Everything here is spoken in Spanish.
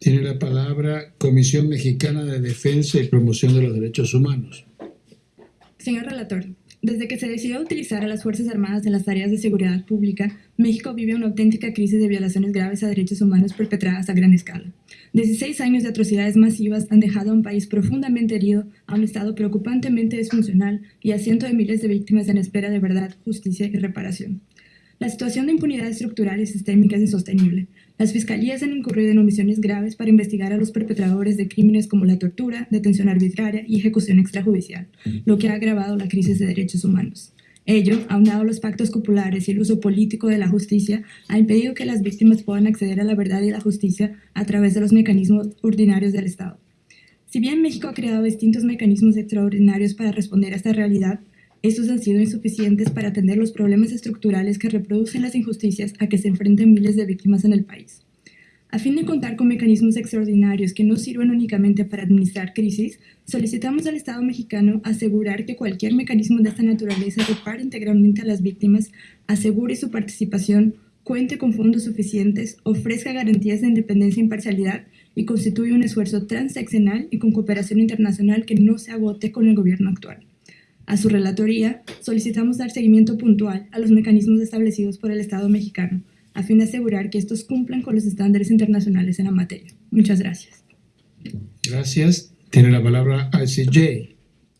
Tiene la palabra Comisión Mexicana de Defensa y Promoción de los Derechos Humanos. Señor relator, desde que se decidió utilizar a las Fuerzas Armadas en las tareas de seguridad pública, México vive una auténtica crisis de violaciones graves a derechos humanos perpetradas a gran escala. 16 años de atrocidades masivas han dejado a un país profundamente herido, a un Estado preocupantemente disfuncional y a cientos de miles de víctimas en espera de verdad, justicia y reparación. La situación de impunidad estructural y sistémica es insostenible. Las fiscalías han incurrido en omisiones graves para investigar a los perpetradores de crímenes como la tortura, detención arbitraria y ejecución extrajudicial, lo que ha agravado la crisis de derechos humanos. Ello, aunado a los pactos populares y el uso político de la justicia, ha impedido que las víctimas puedan acceder a la verdad y la justicia a través de los mecanismos ordinarios del Estado. Si bien México ha creado distintos mecanismos extraordinarios para responder a esta realidad, estos han sido insuficientes para atender los problemas estructurales que reproducen las injusticias a que se enfrentan miles de víctimas en el país. A fin de contar con mecanismos extraordinarios que no sirvan únicamente para administrar crisis, solicitamos al Estado mexicano asegurar que cualquier mecanismo de esta naturaleza repare integralmente a las víctimas, asegure su participación, cuente con fondos suficientes, ofrezca garantías de independencia e imparcialidad y constituya un esfuerzo transeccional y con cooperación internacional que no se agote con el gobierno actual. A su relatoría, solicitamos dar seguimiento puntual a los mecanismos establecidos por el Estado mexicano, a fin de asegurar que estos cumplan con los estándares internacionales en la materia. Muchas gracias. Gracias. Tiene la palabra ICJ.